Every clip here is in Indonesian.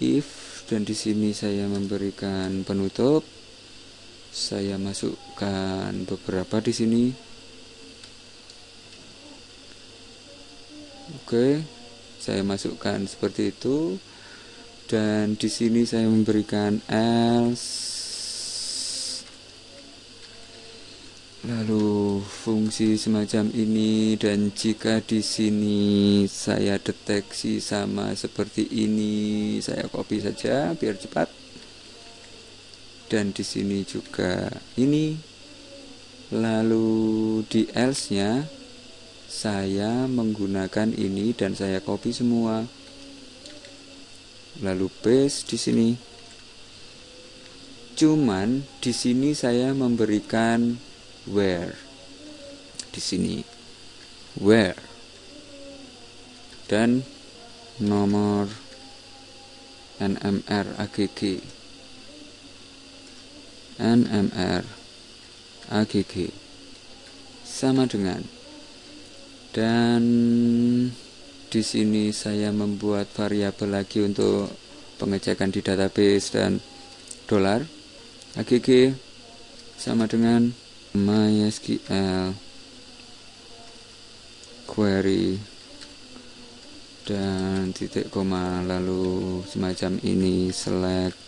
if dan di sini saya memberikan penutup. Saya masukkan beberapa di sini. Oke saya masukkan seperti itu. Dan di sini saya memberikan else lalu fungsi semacam ini dan jika di sini saya deteksi sama seperti ini saya copy saja biar cepat. Dan di sini juga ini. Lalu di else nya saya menggunakan ini dan saya copy semua. Lalu paste di sini. Cuman di sini saya memberikan where? Di sini. Where? Dan nomor NMR AGG NMR AGG sama dengan. Dan di sini saya membuat variabel lagi untuk pengecekan di database dan dolar AGG sama dengan MySQL query dan titik koma lalu semacam ini select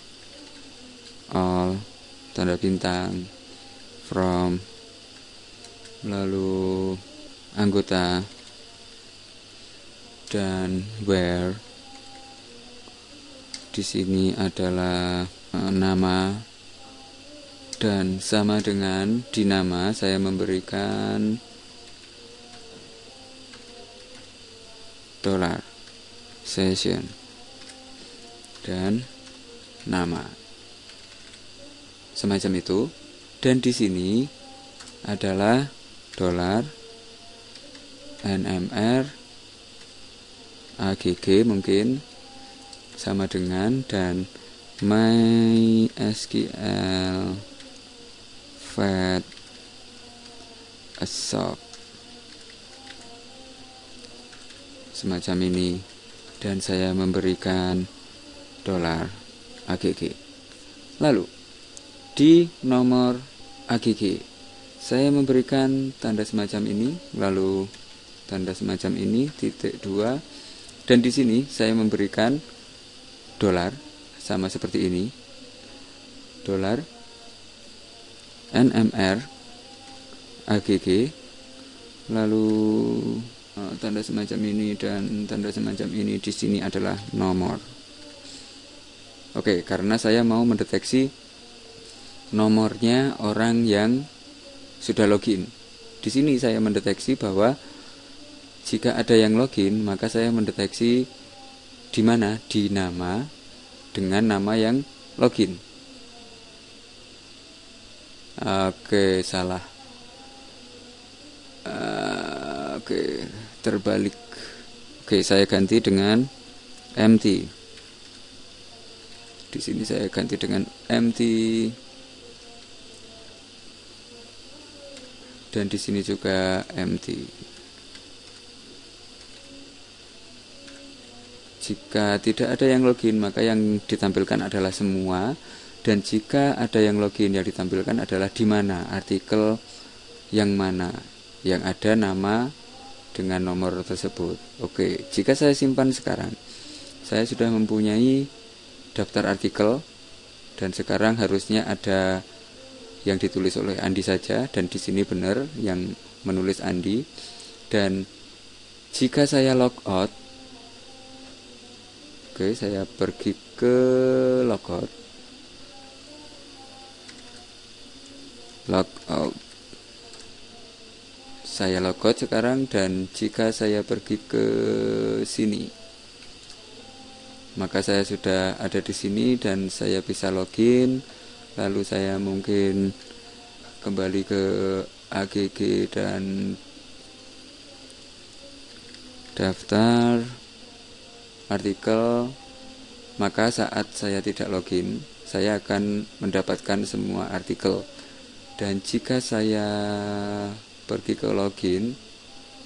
all tanda bintang from lalu anggota dan where. Di sini adalah uh, nama dan sama dengan di nama saya memberikan dolar session dan nama. Semacam itu. Dan di sini adalah dolar NMR AGG mungkin sama dengan dan MySQL fat asop semacam ini. Dan saya memberikan dolar AGG lalu di nomor AGG saya memberikan tanda semacam ini. Lalu tanda semacam ini titik dua. Dan di sini saya memberikan dolar sama seperti ini. Dolar NMR AGG lalu uh, tanda semacam ini dan tanda semacam ini di sini adalah nomor Oke karena saya mau mendeteksi nomornya orang yang sudah login. Di sini saya mendeteksi bahwa jika ada yang login, maka saya mendeteksi di mana di nama dengan nama yang login. Oke, salah. Oke, terbalik. Oke, saya ganti dengan empty. Di sini saya ganti dengan empty dan di sini juga empty. Jika tidak ada yang login, maka yang ditampilkan adalah semua dan jika ada yang login yang ditampilkan adalah di mana? Artikel yang mana? Yang ada nama dengan nomor tersebut. Oke, jika saya simpan sekarang, saya sudah mempunyai daftar artikel dan sekarang harusnya ada yang ditulis oleh Andi saja dan di sini benar yang menulis Andi. Dan jika saya logout oke saya pergi ke logout logout saya logout sekarang dan jika saya pergi ke sini maka saya sudah ada di sini dan saya bisa login. Lalu saya mungkin kembali ke AGG dan daftar artikel. Maka saat saya tidak login saya akan mendapatkan semua artikel dan jika saya pergi ke login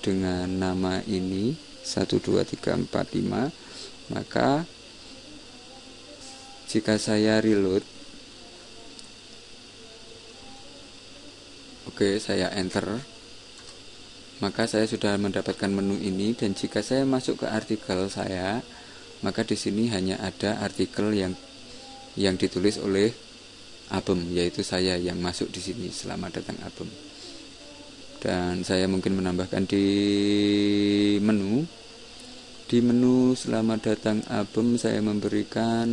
dengan nama ini 12345 maka jika saya reload oke saya enter maka saya sudah mendapatkan menu ini. Dan jika saya masuk ke artikel saya maka di sini hanya ada artikel yang yang ditulis oleh Abem yaitu saya yang masuk di sini selamat datang Abem dan saya mungkin menambahkan di menu. Di menu selamat datang Abem saya memberikan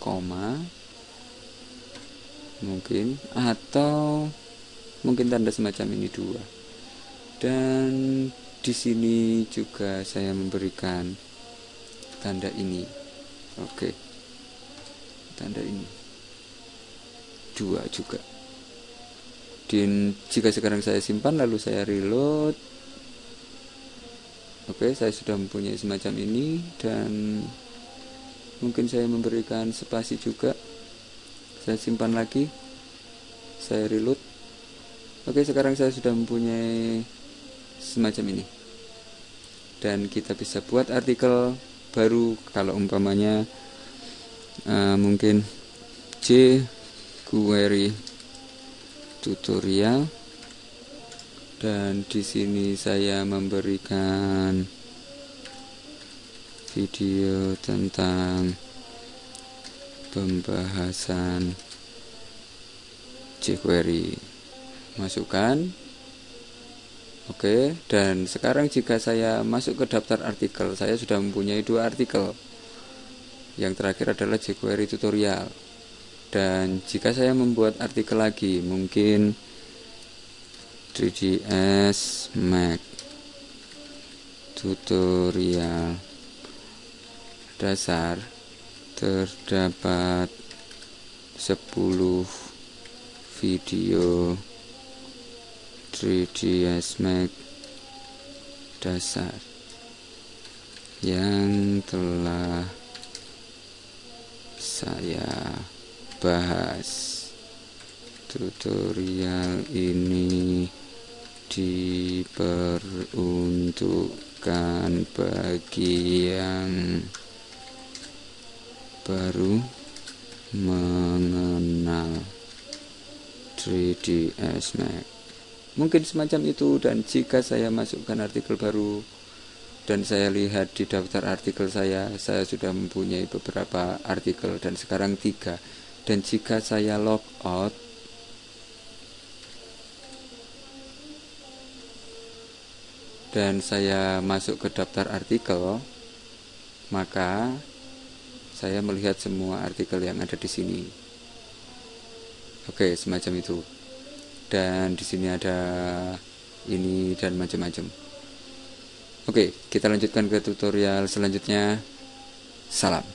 koma. Mungkin. Atau mungkin tanda semacam ini dua. Dan di sini juga saya memberikan tanda ini. Oke. Tanda ini dua juga. Dan jika sekarang saya simpan lalu saya reload. Oke saya sudah mempunyai semacam ini dan mungkin saya memberikan spasi juga. Saya simpan lagi saya reload. Oke sekarang saya sudah mempunyai semacam ini. Dan kita bisa buat artikel baru kalau umpamanya uh, mungkin C query tutorial dan di sini saya memberikan video tentang pembahasan jQuery masukkan Oke, dan sekarang jika saya masuk ke daftar artikel, saya sudah mempunyai dua artikel. Yang terakhir adalah jQuery tutorial. Dan jika saya membuat artikel lagi, mungkin 3ds Mac tutorial dasar terdapat 10 video 3ds Max dasar yang telah saya bahas tutorial ini diperuntukkan bagi yang baru mengenal 3ds Max. Mungkin semacam itu dan jika saya masukkan artikel baru dan saya lihat di daftar artikel saya saya sudah mempunyai beberapa artikel dan sekarang tiga dan jika saya log out dan saya masuk ke daftar artikel maka saya melihat semua artikel yang ada di sini oke semacam itu dan di sini ada ini dan macam-macam. Oke, kita lanjutkan ke tutorial selanjutnya. Salam.